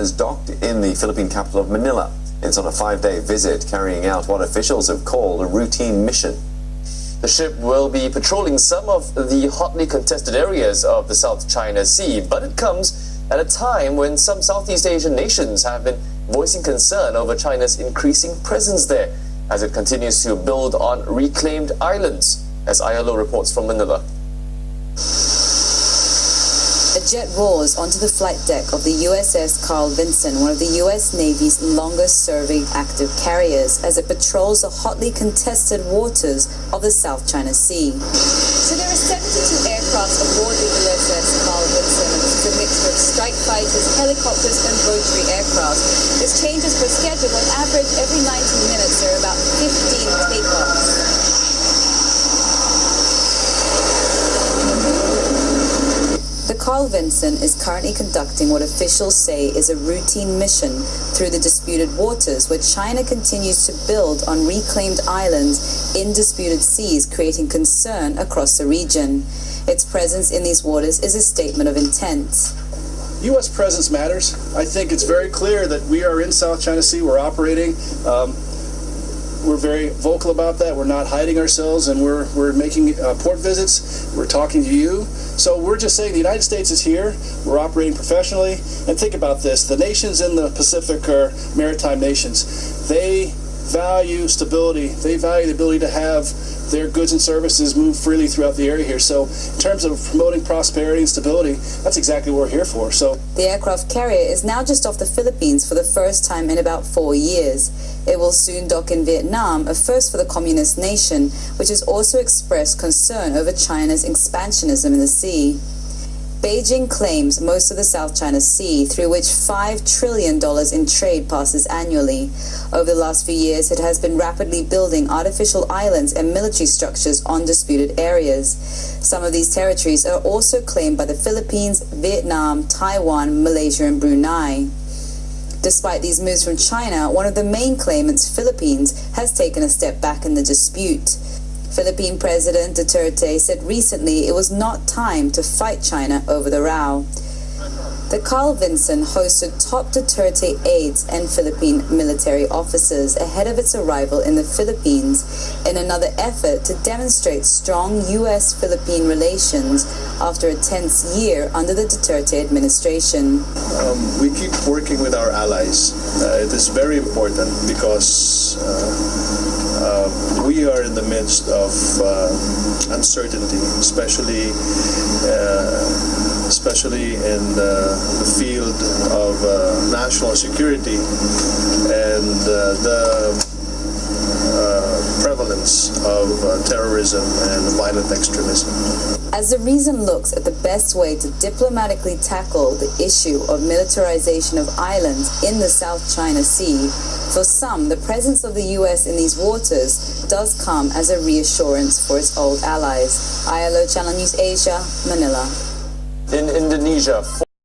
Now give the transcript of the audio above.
has docked in the Philippine capital of Manila. It's on a five-day visit carrying out what officials have called a routine mission. The ship will be patrolling some of the hotly contested areas of the South China Sea, but it comes at a time when some Southeast Asian nations have been voicing concern over China's increasing presence there as it continues to build on reclaimed islands, as ILO reports from Manila. Jet roars onto the flight deck of the USS Carl Vinson, one of the US Navy's longest serving active carriers, as it patrols the hotly contested waters of the South China Sea. So there are 72 aircraft aboard the USS Carl Vinson, is a mixture of strike fighters, helicopters, and rotary aircraft. This changes per schedule. On average, every 90 minutes, there are about Carl Vinson is currently conducting what officials say is a routine mission through the disputed waters, where China continues to build on reclaimed islands in disputed seas, creating concern across the region. Its presence in these waters is a statement of intent. U.S. presence matters. I think it's very clear that we are in South China Sea. We're operating. Um, we're very vocal about that. We're not hiding ourselves, and we're we're making uh, port visits. We're talking to you. So we're just saying the United States is here. We're operating professionally. And think about this: the nations in the Pacific are maritime nations. They value stability. They value the ability to have their goods and services move freely throughout the area here. So in terms of promoting prosperity and stability, that's exactly what we're here for. So the aircraft carrier is now just off the Philippines for the first time in about four years. It will soon dock in Vietnam, a first for the communist nation, which has also expressed concern over China's expansionism in the sea. Beijing claims most of the South China Sea, through which $5 trillion in trade passes annually. Over the last few years, it has been rapidly building artificial islands and military structures on disputed areas. Some of these territories are also claimed by the Philippines, Vietnam, Taiwan, Malaysia, and Brunei. Despite these moves from China, one of the main claimants, Philippines, has taken a step back in the dispute. Philippine President Duterte said recently it was not time to fight China over the row. The Carl Vinson hosted top Duterte aides and Philippine military officers ahead of its arrival in the Philippines in another effort to demonstrate strong U.S.-Philippine relations after a tense year under the Duterte administration. Um, we keep working with our allies. Uh, it is very important because uh, uh, we are in the midst of uh, uncertainty, especially uh, especially in the field of uh, national security and uh, the of uh, terrorism and violent extremism. As the reason looks at the best way to diplomatically tackle the issue of militarization of islands in the South China Sea, for some, the presence of the U.S. in these waters does come as a reassurance for its old allies. ILO Channel News Asia, Manila in Indonesia.